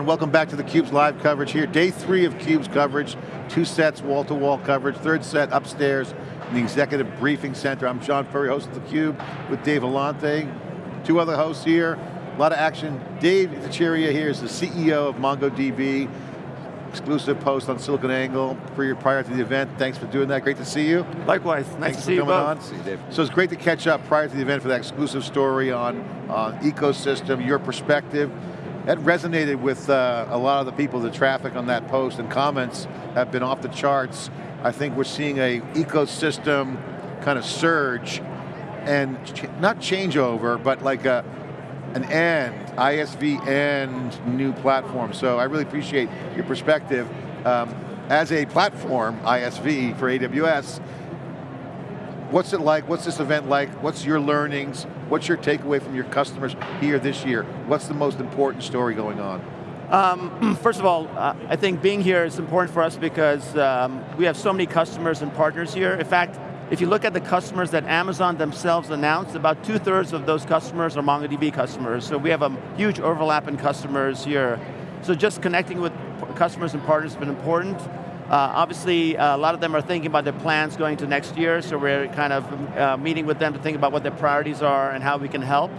everyone. Welcome back to theCUBE's live coverage here. Day three of CUBE's coverage. Two sets, wall-to-wall -wall coverage. Third set upstairs in the Executive Briefing Center. I'm John Furrier, host of theCUBE with Dave Vellante. Two other hosts here. A lot of action. Dev Ittycheria here is the CEO of MongoDB. Exclusive post on SiliconANGLE prior to the event. Thanks for doing that, great to see you. Likewise, nice Thanks to see you both. On. See you, Dave. So it's great to catch up prior to the event for that exclusive story on, on ecosystem, your perspective. That resonated with uh, a lot of the people, the traffic on that post and comments have been off the charts. I think we're seeing a ecosystem kind of surge and ch not changeover, but like a, an end, ISV end new platform. So I really appreciate your perspective. Um, as a platform, ISV for AWS, What's it like? What's this event like? What's your learnings? What's your takeaway from your customers here this year? What's the most important story going on? Um, first of all, uh, I think being here is important for us because um, we have so many customers and partners here. In fact, if you look at the customers that Amazon themselves announced, about two thirds of those customers are MongoDB customers. So we have a huge overlap in customers here. So just connecting with customers and partners has been important. Uh, obviously, uh, a lot of them are thinking about their plans going to next year, so we're kind of uh, meeting with them to think about what their priorities are and how we can help.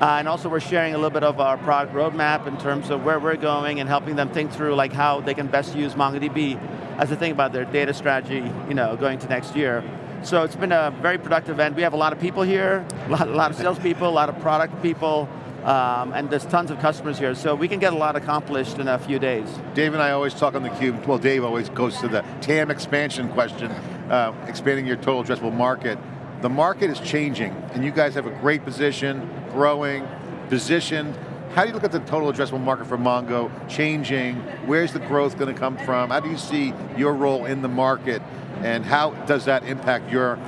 And also we're sharing a little bit of our product roadmap in terms of where we're going and helping them think through like how they can best use MongoDB as they think about their data strategy you know, going to next year. So it's been a very productive event. We have a lot of people here, a lot, a lot of salespeople, a lot of product people, um, and there's tons of customers here, so we can get a lot accomplished in a few days. Dave and I always talk on theCUBE, well Dave always goes to the TAM expansion question, uh, expanding your total addressable market. The market is changing, and you guys have a great position, growing, positioned. How do you look at the total addressable market for Mongo changing? Where's the growth going to come from? How do you see your role in the market? And how does that impact your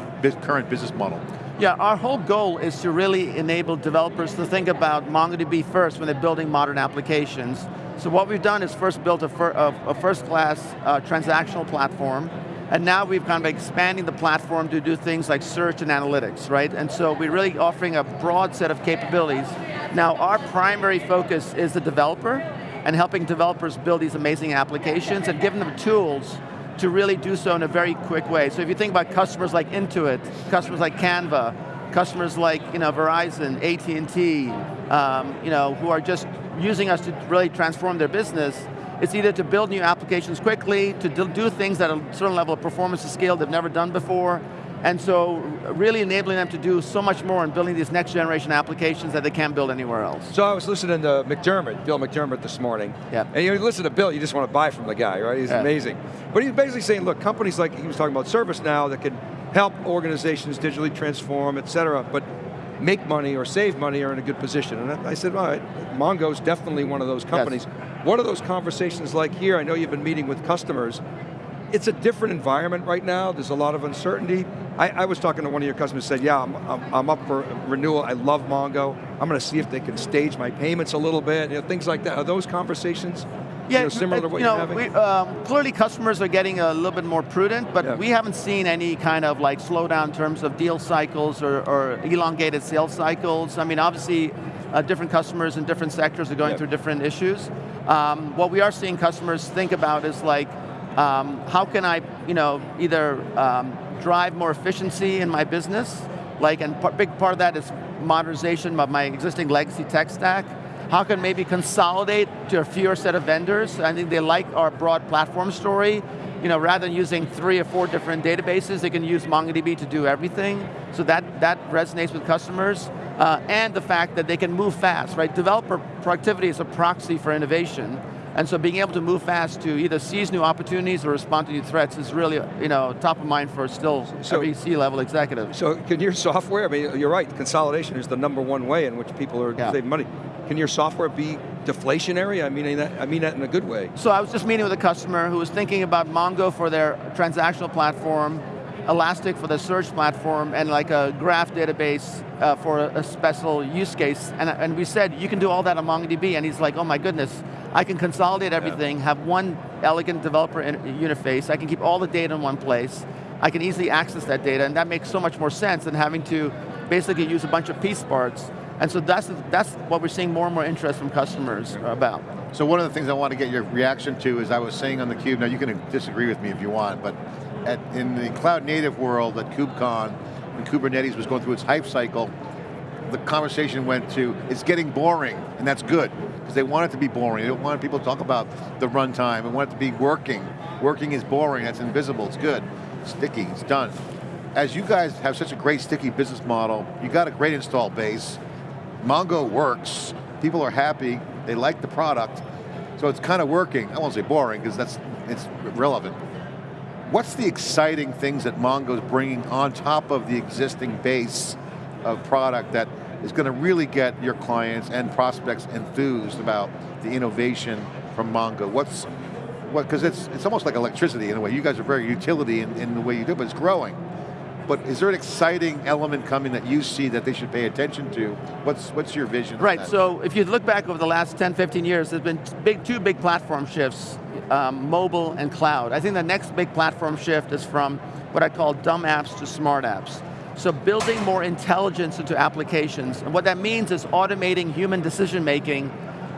current business model? Yeah, our whole goal is to really enable developers to think about MongoDB first when they're building modern applications. So what we've done is first built a, fir a, first-class uh, transactional platform, and now we've kind of expanding the platform to do things like search and analytics, right? And so we're really offering a broad set of capabilities. Now our primary focus is the developer, and helping developers build these amazing applications and giving them tools to really do so in a very quick way. So if you think about customers like Intuit, customers like Canva, customers like you know, Verizon, AT&T, um, you know, who are just using us to really transform their business, it's either to build new applications quickly, to do things at a certain level of performance and scale they've never done before, and so really enabling them to do so much more in building these next generation applications that they can't build anywhere else. So I was listening to McDermott, Bill McDermott this morning. Yeah. And you listen to Bill, you just want to buy from the guy, right? He's yeah. amazing. But he's basically saying, look, companies like, he was talking about ServiceNow that can help organizations digitally transform, et cetera, but make money or save money are in a good position. And I said, all right, Mongo's definitely one of those companies. Yes. What are those conversations like here? I know you've been meeting with customers it's a different environment right now. There's a lot of uncertainty. I, I was talking to one of your customers said, yeah, I'm, I'm, I'm, up for renewal. I love Mongo. I'm going to see if they can stage my payments a little bit, you know, things like that. Are those conversations yeah, you know, similar to what you know, you're having? We, um, clearly customers are getting a little bit more prudent, but yeah. we haven't seen any kind of like slowdown in terms of deal cycles or, or elongated sales cycles. I mean, obviously, uh, different customers in different sectors are going yeah. through different issues. Um, what we are seeing customers think about is like, um, how can I, you know, either um, drive more efficiency in my business, like, and big part of that is modernization of my existing legacy tech stack. How can maybe consolidate to a fewer set of vendors? I think they like our broad platform story. You know, rather than using three or four different databases, they can use MongoDB to do everything. So that, that resonates with customers. Uh, and the fact that they can move fast, right? Developer productivity is a proxy for innovation. And so being able to move fast to either seize new opportunities or respond to new threats is really you know, top of mind for still so, every C-level executive. So can your software, I mean, you're right, consolidation is the number one way in which people are yeah. saving money. Can your software be deflationary? I mean that, I mean that in a good way. So I was just meeting with a customer who was thinking about Mongo for their transactional platform, Elastic for the search platform, and like a graph database uh, for a, special use case. And, and we said, you can do all that on MongoDB, and he's like, oh my goodness, I can consolidate everything, yeah. have one elegant developer interface, I can keep all the data in one place, I can easily access that data, and that makes so much more sense than having to basically use a bunch of piece parts. And so that's, that's what we're seeing more and more interest from customers about. So one of the things I want to get your reaction to is I was saying on theCUBE, now you can disagree with me if you want, but at, in the cloud native world at KubeCon, when Kubernetes was going through its hype cycle, the conversation went to, it's getting boring, and that's good, because they want it to be boring. They don't want people to talk about the runtime, they want it to be working. Working is boring, that's invisible, it's good. Sticky, it's done. As you guys have such a great sticky business model, you got a great install base, Mongo works, people are happy, they like the product, so it's kind of working. I won't say boring, because that's it's relevant. What's the exciting things that Mongo's bringing on top of the existing base of product that is going to really get your clients and prospects enthused about the innovation from Mongo? What's, what, because it's, it's almost like electricity in a way. You guys are very utility in, in the way you do, but it's growing. But is there an exciting element coming that you see that they should pay attention to? What's, what's your vision? Right, so if you look back over the last 10, 15 years, there's been big, two big platform shifts, um, mobile and cloud. I think the next big platform shift is from what I call dumb apps to smart apps. So building more intelligence into applications, and what that means is automating human decision making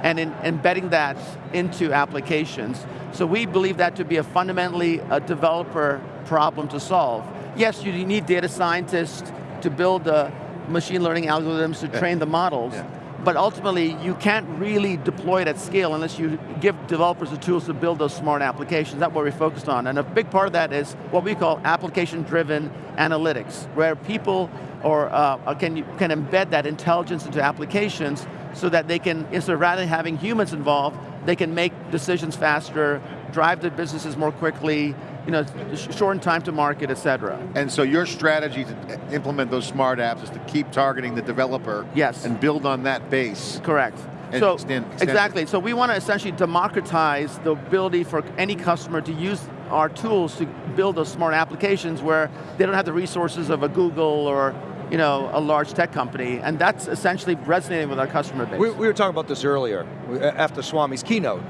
and in, embedding that into applications. So we believe that to be a fundamentally a developer problem to solve yes, you need data scientists to build the machine learning algorithms to train the models, yeah. But ultimately you can't really deploy it at scale unless you give developers the tools to build those smart applications. That's what we're focused on. And a big part of that is what we call application-driven analytics, where people or uh, can, can embed that intelligence into applications so that they can, instead of rather having humans involved, they can make decisions faster, drive their businesses more quickly, you know, shorten time to market, et cetera. And so your strategy to implement those smart apps is to keep targeting the developer yes. and build on that base. Correct. So, extend, extend exactly, it. so we want to essentially democratize the ability for any customer to use our tools to build those smart applications where they don't have the resources of a Google or you know, a large tech company, and that's essentially resonating with our customer base. We, we were talking about this earlier, after Swami's keynote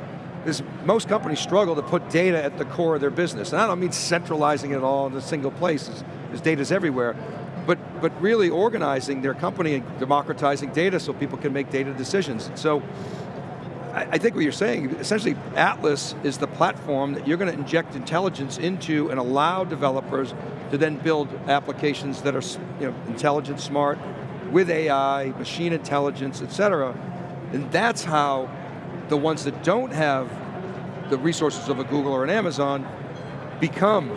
is most companies struggle to put data at the core of their business. And I don't mean centralizing it all in a single place, because data's everywhere, but, but really organizing their company and democratizing data so people can make data decisions. So, I, I think what you're saying, essentially Atlas is the platform that you're going to inject intelligence into and allow developers to then build applications that are you know, intelligent, smart, with AI, machine intelligence, et cetera. And that's how the ones that don't have the resources of a Google or an Amazon become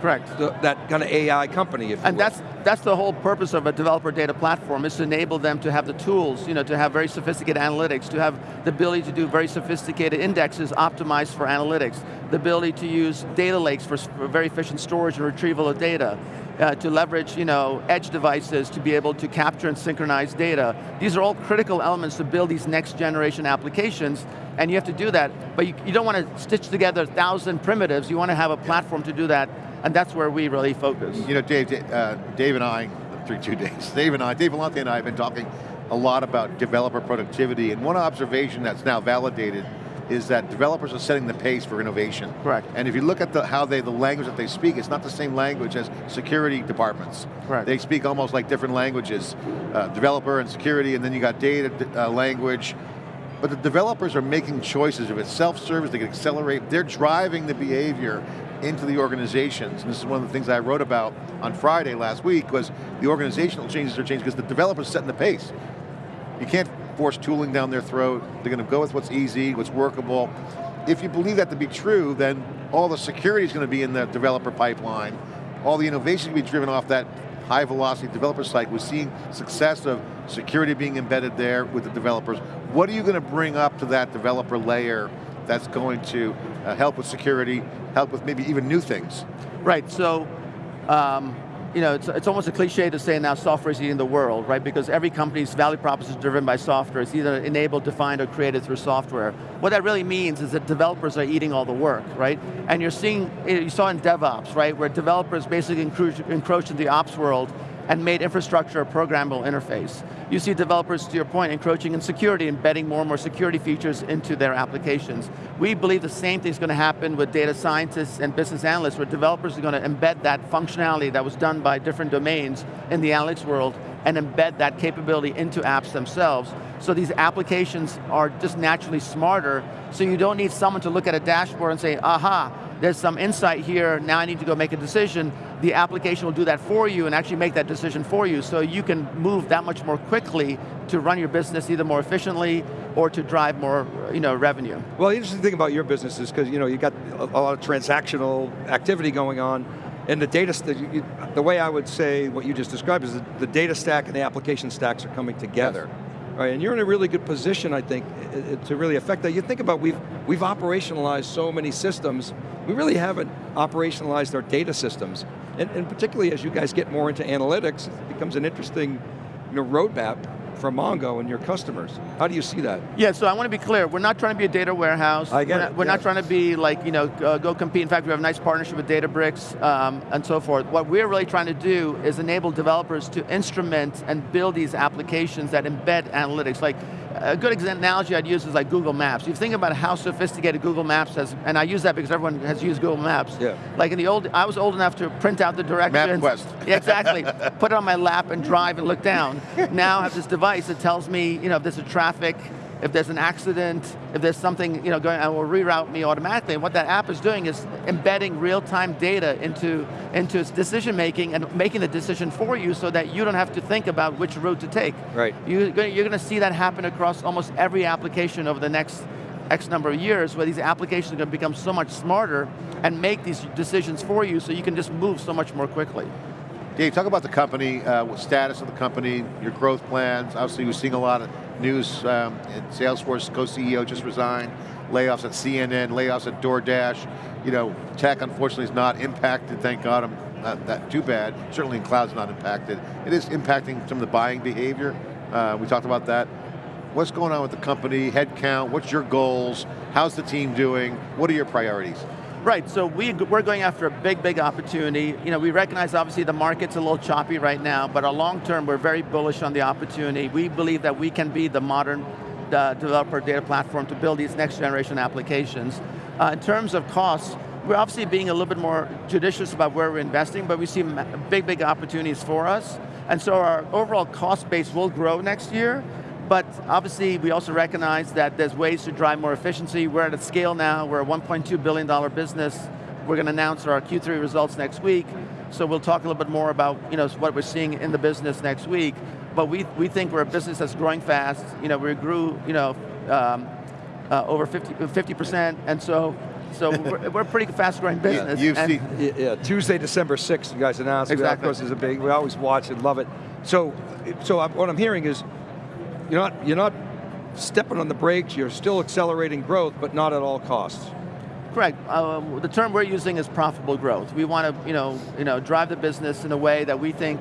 Correct. The, that kind of AI company, if And that's, that's the whole purpose of a developer data platform, is to enable them to have the tools, you know, to have very sophisticated analytics, to have the ability to do very sophisticated indexes optimized for analytics, the ability to use data lakes for, for very efficient storage and retrieval of data, uh, to leverage you know, edge devices to be able to capture and synchronize data. These are all critical elements to build these next generation applications, and you have to do that, but you, you don't want to stitch together a thousand primitives, you want to have a platform to do that, and that's where we really focus. You know, Dave, uh, Dave and I, three, two days, Dave and I, Dave Vellante and I have been talking a lot about developer productivity, and one observation that's now validated is that developers are setting the pace for innovation. Correct. And if you look at the, how they, the language that they speak, it's not the same language as security departments. Correct. They speak almost like different languages. Uh, developer and security, and then you got data uh, language. But the developers are making choices. If it's self-service, they can accelerate. They're driving the behavior into the organizations. And this is one of the things I wrote about on Friday last week, was the organizational changes are changing because the developers setting the pace. You can't force tooling down their throat. They're going to go with what's easy, what's workable. If you believe that to be true, then all the security is going to be in the developer pipeline. All the innovation will be driven off that high velocity developer site. We're seeing success of security being embedded there with the developers. What are you going to bring up to that developer layer that's going to uh, help with security, help with maybe even new things? Right, so um, you know, it's, it's almost a cliche to say now software is eating the world, right? Because every company's value proposition is driven by software. It's either enabled, defined, or created through software. What that really means is that developers are eating all the work, right? And you're seeing, you saw in DevOps, right, where developers basically encroach, encroach into the ops world and made infrastructure a programmable interface. You see developers, to your point, encroaching in security, embedding more and more security features into their applications. We believe the same thing is going to happen with data scientists and business analysts, where developers are going to embed that functionality that was done by different domains in the analytics world and embed that capability into apps themselves. So these applications are just naturally smarter, so you don't need someone to look at a dashboard and say, aha, there's some insight here, now I need to go make a decision. The application will do that for you and actually make that decision for you, so you can move that much more quickly to run your business either more efficiently or to drive more you know, revenue. Well, the interesting thing about your business is because you know, you got a lot of transactional activity going on, and the data, the way I would say what you just described is the data stack and the application stacks are coming together. Yes. Right, and you're in a really good position, I think, to really affect that. You think about, we've, we've operationalized so many systems, we really haven't operationalized our data systems. And, and particularly as you guys get more into analytics, it becomes an interesting you know, roadmap for Mongo and your customers. How do you see that? Yeah, so I want to be clear. We're not trying to be a data warehouse. I get we're not, it. We're yeah. not trying to be like, you know, uh, go compete. In fact, we have a nice partnership with Databricks um, and so forth. What we're really trying to do is enable developers to instrument and build these applications that embed analytics. Like, a good analogy I'd use is like Google Maps. You think about how sophisticated Google Maps has, and I use that because everyone has used Google Maps. Yeah. Like in the old, I was old enough to print out the directions. MapQuest. Yeah, exactly. Put it on my lap and drive and look down. now I have this device that tells me, you know, if there's a traffic, if there's an accident, if there's something you know, going, it will reroute me automatically. And what that app is doing is embedding real-time data into, into its decision making and making the decision for you so that you don't have to think about which route to take. Right. You're you're going to see that happen across almost every application over the next X number of years where these applications are going to become so much smarter and make these decisions for you so you can just move so much more quickly. Dave, talk about the company, uh, status of the company, your growth plans. Obviously, we're seeing a lot of news. Um, Salesforce co-CEO just resigned. Layoffs at CNN, layoffs at DoorDash. You know, tech unfortunately is not impacted. Thank God, I'm not that too bad. Certainly, in cloud's not impacted. It is impacting some of the buying behavior. Uh, we talked about that. What's going on with the company? Headcount. What's your goals? How's the team doing? What are your priorities? Right, so we, we're going after a big, big opportunity. You know, we recognize obviously the market's a little choppy right now, but our long term, we're very bullish on the opportunity. We believe that we can be the modern uh, developer data platform to build these next generation applications. Uh, in terms of costs, we're obviously being a little bit more judicious about where we're investing, but we see big, big opportunities for us. And so our overall cost base will grow next year, but obviously, we also recognize that there's ways to drive more efficiency. We're at a scale now, we're a $1.2 billion business. We're going to announce our Q3 results next week, so we'll talk a little bit more about you know, what we're seeing in the business next week. But we, we think we're a business that's growing fast. You know, we grew you know, um, uh, over 50, 50%, and so so we're, we're, a pretty fast growing business. Yeah, you've seen, yeah, Tuesday, December 6th, you guys announced. Exactly. Of course, is a big, we always watch and love it. So, so what I'm hearing is, you're not, you're not stepping on the brakes, you're still accelerating growth, but not at all costs. Correct. Um, the term we're using is profitable growth. We want to you know, you know, drive the business in a way that we think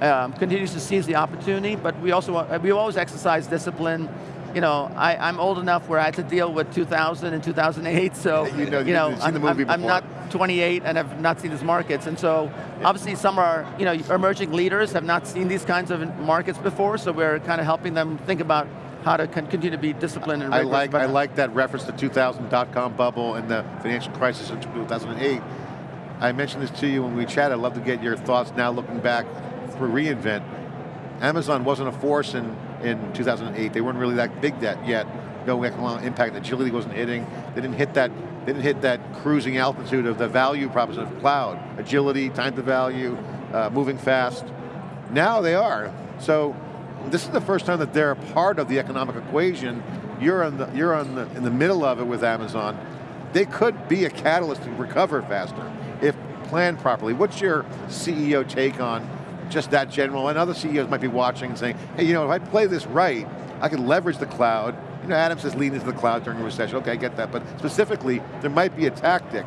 um, continues to seize the opportunity, but we also we always exercise discipline. You know, I, am old enough where I had to deal with 2000 and 2008, so you know, you know I'm, I'm, I'm, not 28 and have not seen these markets, and so obviously some are, you know, emerging leaders have not seen these kinds of markets before, so we're kind of helping them think about how to continue to be disciplined and I like, I like that reference to 2000 dot-com bubble and the financial crisis in 2008. I mentioned this to you when we chatted, I'd love to get your thoughts now looking back for reInvent. Amazon wasn't a force in, in 2008. They weren't really that big yet. No economic impact. Agility wasn't hitting. They didn't hit that. They didn't hit that cruising altitude of the value proposition of cloud. Agility, time to value, uh, moving fast. Now they are. So this is the first time that they're a part of the economic equation. You're on the you're on the in the middle of it with Amazon. They could be a catalyst to recover faster if planned properly. What's your CEO take on just that general, and other CEOs might be watching and saying, hey, you know, if I play this right, I can leverage the cloud. You know, Adam says lean into the cloud during a recession. Okay, I get that, but specifically, there might be a tactic.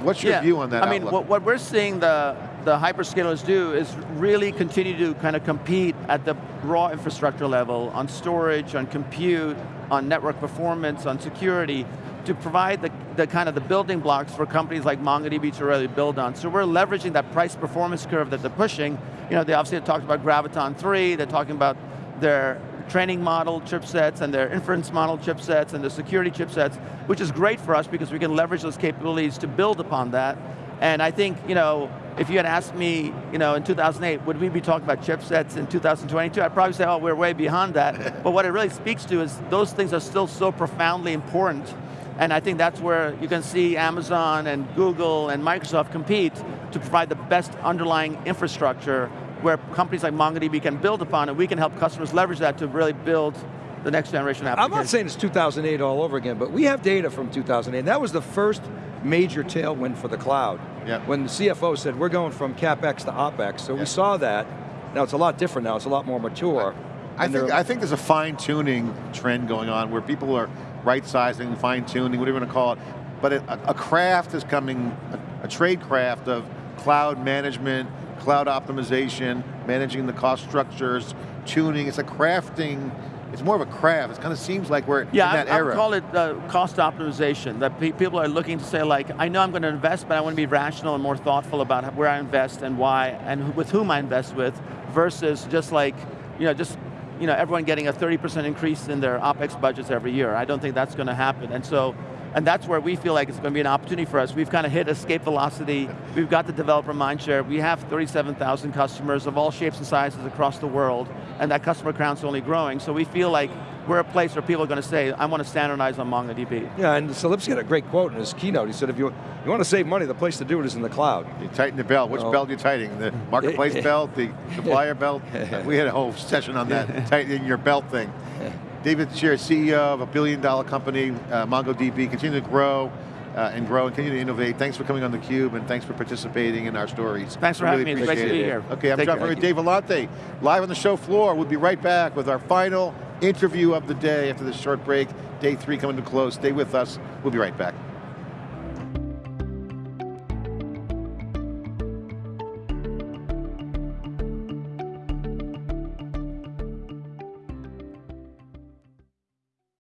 What's your yeah. view on that I mean, what, what we're seeing the, the hyperscalers do is really continue to kind of compete at the raw infrastructure level on storage, on compute, on network performance, on security, to provide the, the kind of the building blocks for companies like MongoDB to really build on. So we're leveraging that price performance curve that they're pushing You know, they obviously have talked about Graviton 3, they're talking about their training model chipsets and their inference model chipsets and the security chipsets, which is great for us because we can leverage those capabilities to build upon that. And I think, you know, if you had asked me, you know, in 2008, would we be talking about chipsets in 2022? I'd probably say, oh, we're way beyond that. but what it really speaks to is those things are still so profoundly important and I think that's where you can see Amazon and Google and Microsoft compete to provide the best underlying infrastructure where companies like MongoDB can build upon and we can help customers leverage that to really build the next generation application. I'm not saying it's 2008 all over again, but we have data from 2008. That was the first major tailwind for the cloud. Yeah. When the CFO said, we're going from CapEx to OpEx, so yeah. we saw that. Now it's a lot different now, it's a lot more mature. I, I think, I think there's a fine tuning trend going on where people are right sizing, fine tuning, whatever you want to call it. But it, a, a, craft is coming, a, a trade craft of cloud management, cloud optimization, managing the cost structures, tuning, it's a crafting, it's more of a craft. It kind of seems like we're yeah, in that I, era. I call it uh, cost optimization. That pe people are looking to say like, I know I'm going to invest, but I want to be rational and more thoughtful about where I invest and why, and with whom I invest with, versus just like, you know, just you know, everyone getting a 30% increase in their OpEx budgets every year. I don't think that's going to happen. And so, and that's where we feel like it's going to be an opportunity for us. We've kind of hit escape velocity. We've got the developer mindshare. We have 37,000 customers of all shapes and sizes across the world, and that customer count's only growing. So we feel like we're a place where people are going to say, I want to standardize on MongoDB. Yeah, and Selipsky had a great quote in his keynote. He said, if you, you want to save money, the place to do it is in the cloud. You tighten the belt. Which oh. belt are you tightening? The marketplace belt, the supplier belt? We had a whole session on that, tightening your belt thing. Dev Ittycheria, CEO of a billion dollar company, uh, MongoDB, continue to grow. Uh, and grow and continue to innovate. Thanks for coming on theCUBE and thanks for participating in our stories. Thanks for really having me, it's great to be here. Okay, I'm Take John Furrier, Dave Vellante, live on the show floor. We'll be right back with our final interview of the day after this short break. Day three coming to close. Stay with us. We'll be right back.